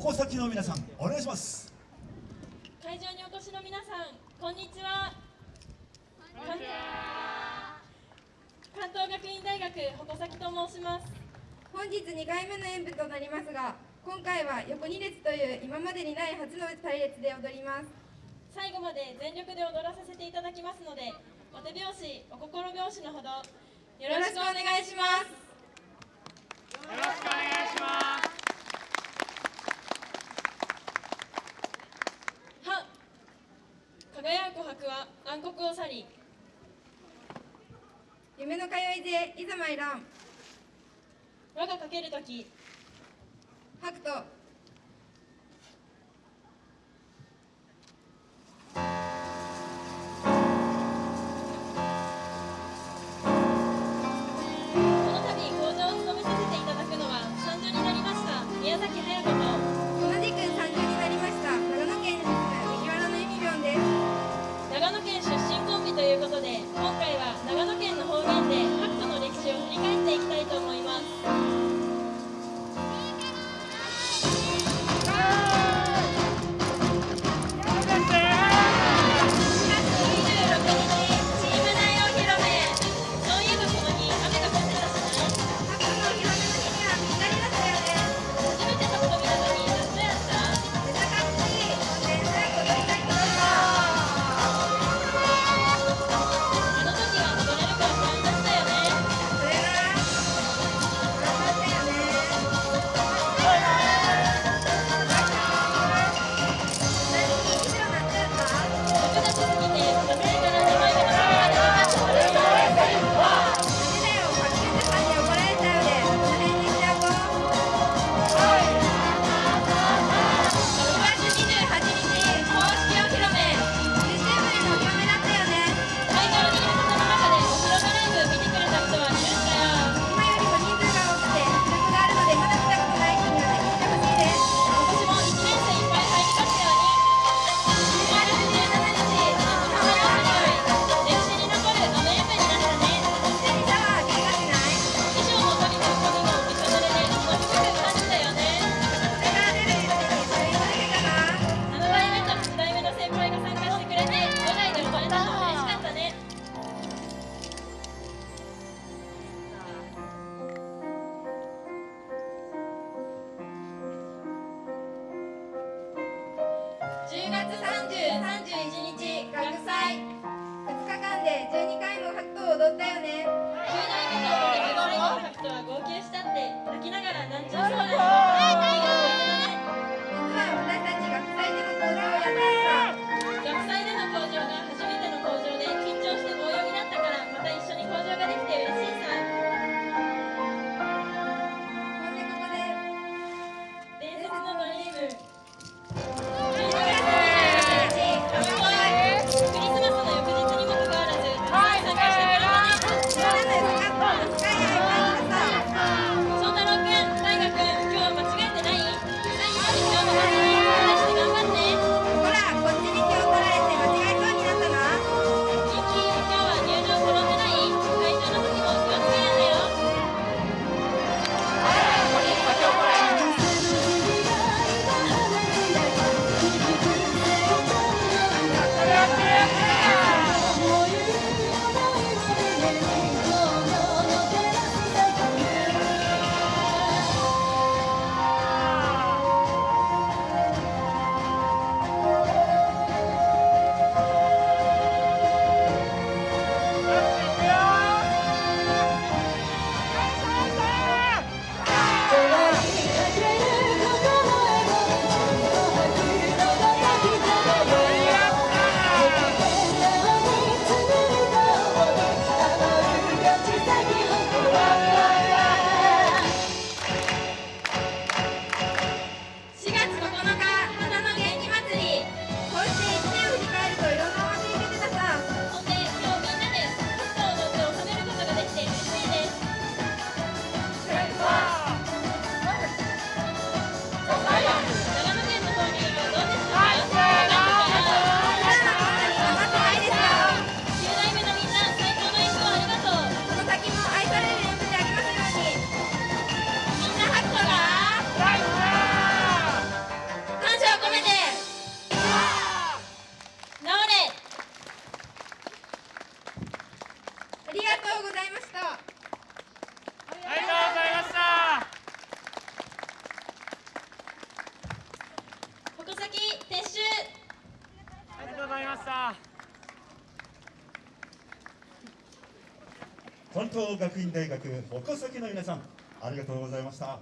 矛先の皆さんお願いします。会場にお越しの皆さんこんにちは。関東学院大学矛先と申します。本日2回目の演舞となりますが今回は横2列という今までにない初の隊列で踊ります。最後まで全力で踊らさせていただきますのでお手拍子お心拍子のほどよろしくお願いします。よろしくお願いします。は暗黒を去り夢の通いでいざ参らん我がかけるとき白と10月30、31日、学祭2日間で12回も白頭を踊ったよね。関東学院大学矛先の皆さんありがとうございました。